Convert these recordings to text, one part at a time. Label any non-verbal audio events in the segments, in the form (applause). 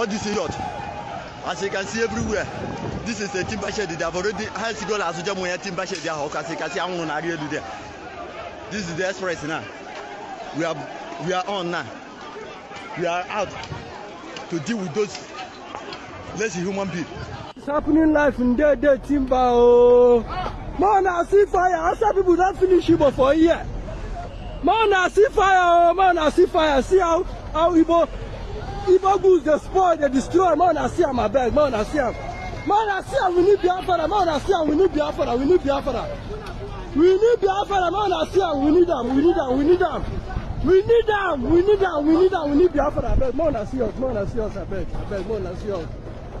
All this idiot. As you can see everywhere, this is a timber shed. They have already has gone as well as timber shed. There, as you can see, I'm on area there. This is the express now. We are we are on now. We are out to deal with those less human beings. It's happening live in dead dead timber oh. Man, I see fire. Outside people don't finish Igbo for a year. Man, I see fire oh. Man, I see fire. See how how Igbo Igbo goods they spoil, they destroy. Man, I see am abeg. Man, I see am. Man, I see am. We need Biafra. Man, I see am. We need Biafra. We need Biafra. We need Biafra. Man, I see am. We need am. We need am. We need am. We need am. We need am. We need am. We need Biafra. Abeg. Man, I see us. Man, I see us. Abeg. Abeg. Man, I see us.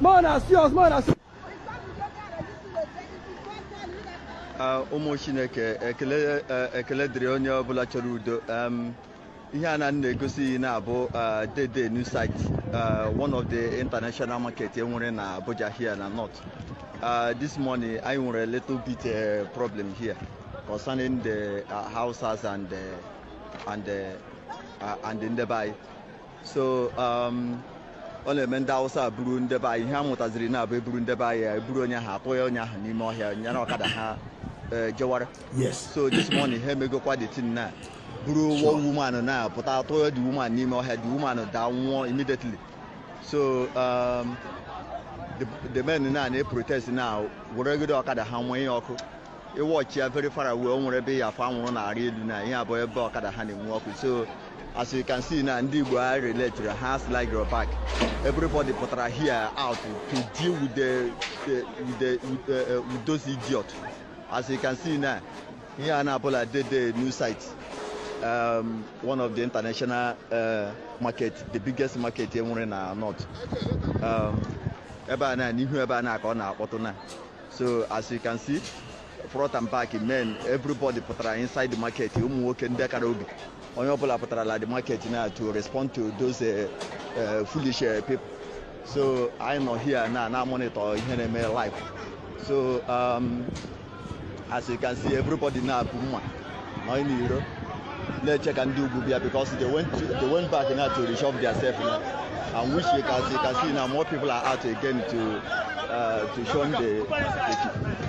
Man, I see us. Man, I see. ụmụ chineke ekele ekele dịrị onye ọbụla chọrọ udo um, ihe a na na-egosi na-abụ dede new site uh, one of the international market enwere na abuja here na north. Uh, this morning anyị nwere a little bit uh, problem here concerning the houses and uh, and uh, and ndebe anyị so ọ na-eme ndị awụsa buru ndebe anyị ihe a mụtaziri na-abụ eburu ndebe anyị eburu onye ahụ atụ ya onye ahụ n'ime ọhịa nyere ọkada ha jewara so this morning ha emegokwa the thing na buru one woman na pụta ya the woman n'ime ọhịa the woman daa nwụọ immediately. So um, the, the men na na-protest na weregide ọkada ha nwee ihe ọkụ ịwọchi ya very far away o nwere ebe ya afọ anwụrụ na-arị elu na ihe abụọ ebe ọkada ha na-enwe ọkụ so as you can see na ndị igbo a relate ha slide your back. Everybody pụtara here out to deal with the, the, with, the, with, uh, uh, with those idiots. As you can see now here a na-abụla dede new site um, one of the international uh, market the biggest market enwere na north. Um, ebe a na n'ihu ebe a na ka ọ na-akpọtụ na. So as you can see front and back men everybody pụtara inside the market ụmụ nwoke ndị kara obi. Onye ọbụla pụtara la the market na to respond to those uh, uh, foolish uh, people. So anyị nọ here na na monitor ihe na-eme live. So um, as you can see everybody na-apụ mma. Nọ n'iro na-eche ka ndị ugwu bịa because they went, they went back now to reshuffle themselves now. And which you can see, can see now more people are out again to uh, to show the, the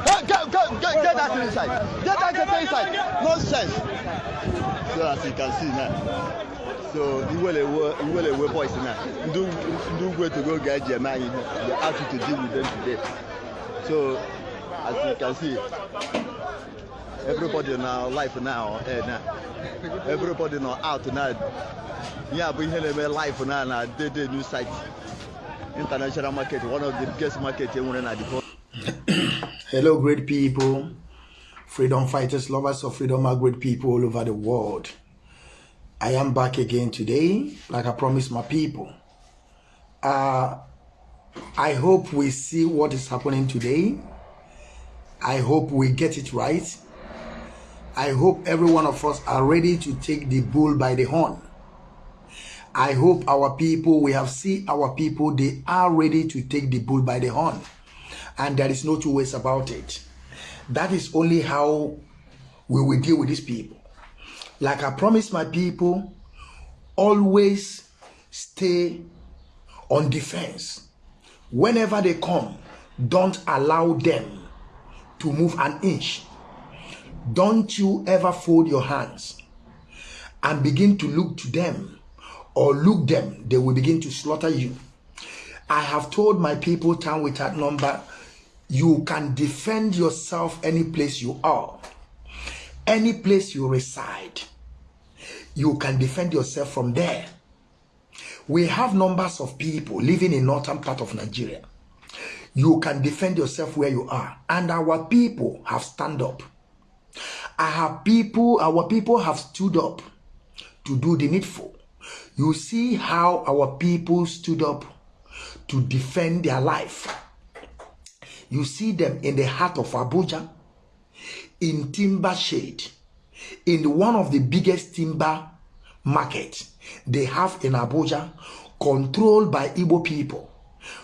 Hey, get, get, get, get that inside. Get that get inside. Nonsense. So as you can see now. So iwelewe iwelewe boys now. Ndị ugwu etogo ga-eji eme anyị ihe they ask you to deal with them today. So as you can see everybody now life now eh, now everybody now out now ya bụ ihe na-eme life now na dede new site international market one of the biggest market na the whole (clears throat) Hello, great people, freedom fighters, lovers of freedom, are great people all over the world. I am back again today, like I promised my people. Uh, I hope we see what is happening today. I hope we get it right. I hope every one of us are ready to take the bull by the horn. I hope our people, we have seen our people, they are ready to take the bull by the horn. And there is no two ways about it. That is only how we will deal with these people. Like I promised my people, always stay on defense. Whenever they come, don't allow them to move an inch. Don't you ever fold your hands and begin to look to them or look them, they will begin to slaughter you. I have told my people time without number, you can defend yourself any place you are, any place you reside. You can defend yourself from there. We have numbers of people living in northern part of Nigeria. You can defend yourself where you are, and our people have stand up. Have people, our people have stood up to do the needful. You see how our people stood up to defend their life. You see them in the heart of Abuja, in timber shade, in one of the biggest timber market they have in Abuja, controlled by Igbo people.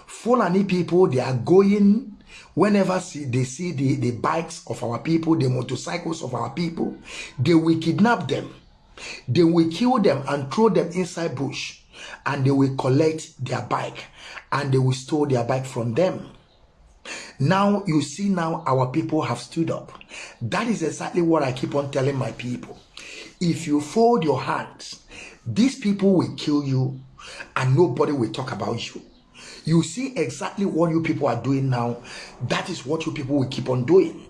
Fulani people, they are going whenever see, they see the, the bikes of our people, the motorcycles of our people, they will kidnap them. They will kill them and throw them inside bush and they will collect their bike and they will store their bike from them. Now you see now our people have stood up. That is exactly what I keep on telling my people. If you fold your hands, these people will kill you and nobody will talk about you. You see exactly what you people are doing now. That is what you people will keep on doing.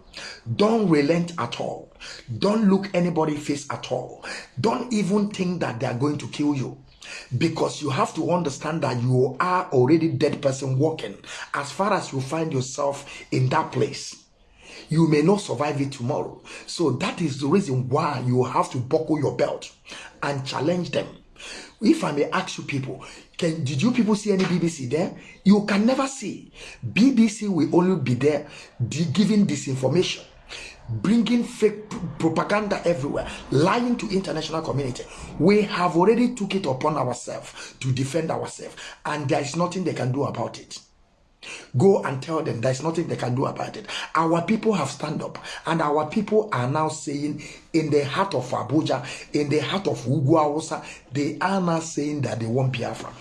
Don't relent at all. Don't look anybody face at all. Don't even think that they are going to kill you because you have to understand that you are already dead person walking as far as you find yourself in that place you may not survive it tomorrow so that is the reason why you have to buckle your belt and challenge them if i may ask you people can did you people see any bbc there? You can never see. Bbc will only be there giving disinformation bringing fake propaganda everywhere lying to international community. We have already took it upon ourselves to defend ourselves and there is nothing they can do about it Go and tell them there's nothing they can do about it. Our people have stand up, and our people are now saying, in the heart of Abuja, in the heart of Uguawosa, they are now saying that they want Biafra.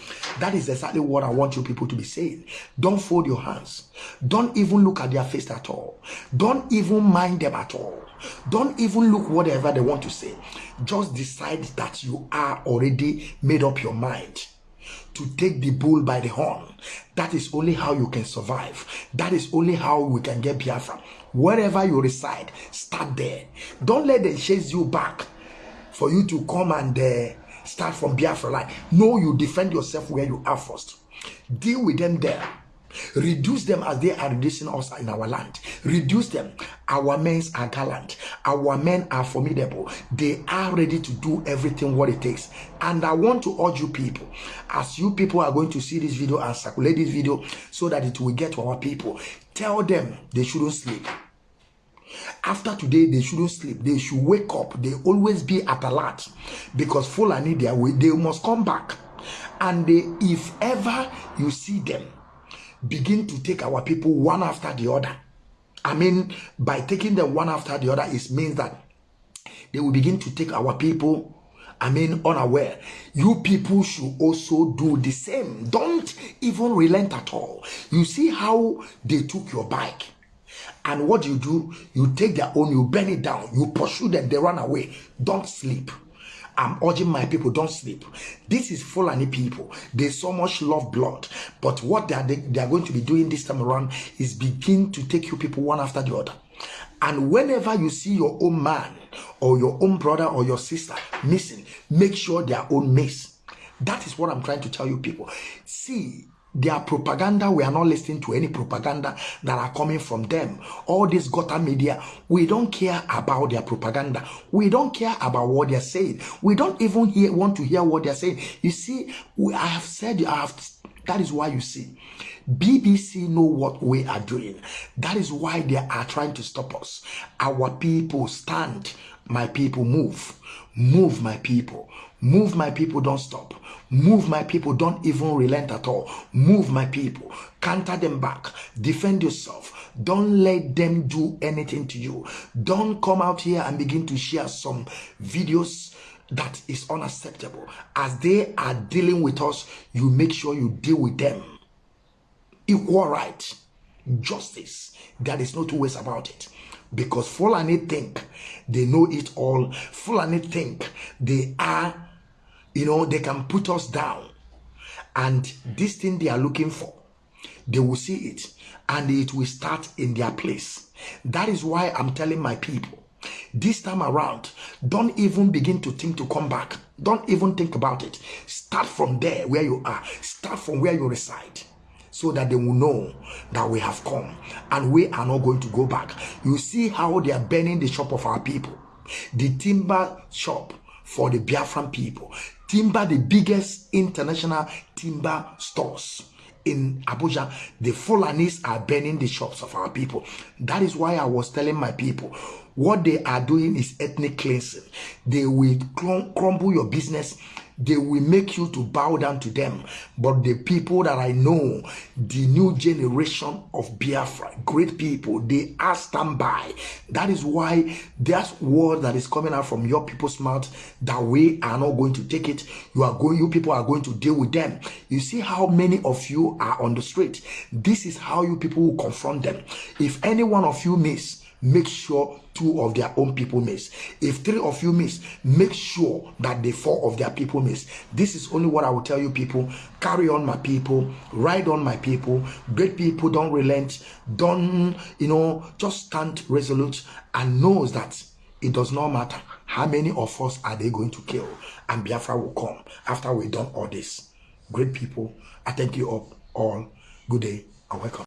That is exactly what I want you people to be saying. Don't fold your hands. Don't even look at their face at all. Don't even mind them at all. Don't even look whatever they want to say. Just decide that you are already made up your mind to take the bull by the horn. That is only how you can survive. That is only how we can get Biafra. Wherever you reside, start there. Don't let them chase you back for you to come and uh, start from Biafra. Like, no, you defend yourself where you are first. Deal with them there. Reduce them as they are reducing us in our land. Reduce them. Our men are gallant. Our men are formidable. They are ready to do everything what it takes. And I want to urge you people, as you people are going to see this video and circulate this video so that it will get to our people, tell them they shouldn't sleep. After today, they shouldn't sleep. They should wake up. They always be at alert because Fulani, they, they must come back. And they, if ever you see them, begin to take our people one after the other. I mean, by taking them one after the other, it means that they will begin to take our people I mean, unaware. You people should also do the same. Don't even relent at all. You see how they took your bike. And what you do, you take their own, you burn it down, you pursue them, they run away. Don't sleep. I'm urging my people, don't sleep. This is Fulani people. They so much love blood. But what they are, they, they are going to be doing this time around is begin to take you people one after the other. And whenever you see your own man or your own brother or your sister missing, make sure they are own miss. That is what I'm trying to tell you people. See, their propaganda we are not listening to any propaganda that are coming from them. All this gutter media we don't care about their propaganda. We don't care about what they're saying. We don't even hear, want to hear what they're saying. You see we, i have said i have that is why you see bbc know what we are doing. That is why they are trying to stop us. Our people stand. My people move. Move my people move my people don't stop Move my people. Don't even relent at all. Move my people. Counter them back. Defend yourself. Don't let them do anything to you. Don't come out here and begin to share some videos that is unacceptable. As they are dealing with us, you make sure you deal with them. Equal right, justice. There is no two ways about it. Because Fulani think they know it all. Fulani think they are you know, they can put us down. And this thing they are looking for, they will see it and it will start in their place. That is why I'm telling my people, this time around, don't even begin to think to come back. Don't even think about it. Start from there where you are. Start from where you reside so that they will know that we have come and we are not going to go back. You see how they are burning the shop of our people, the timber shop for the Biafran people. Timber, the biggest international timber stores in Abuja, the Fulanis are burning the shops of our people. That is why I was telling my people, what they are doing is ethnic cleansing. They will crumble your business. They will make you to bow down to them. But the people that I know, the new generation of Biafra, great people, they are standby. That is why that word that is coming out from your people's mouth, that we are not going to take it. You are going, you people are going to deal with them. You see how many of you are on the street. This is how you people will confront them. If any one of you miss, make sure two of their own people miss. If three of you miss, make sure that the four of their people miss. This is only what I will tell you, people. Carry on, my people. Ride on, my people. Great people don't relent. Don't, you know, just stand resolute and knows that it does not matter how many of us are they going to kill. And Biafra will come after we've done all this. Great people, I thank you all. all. Good day and welcome.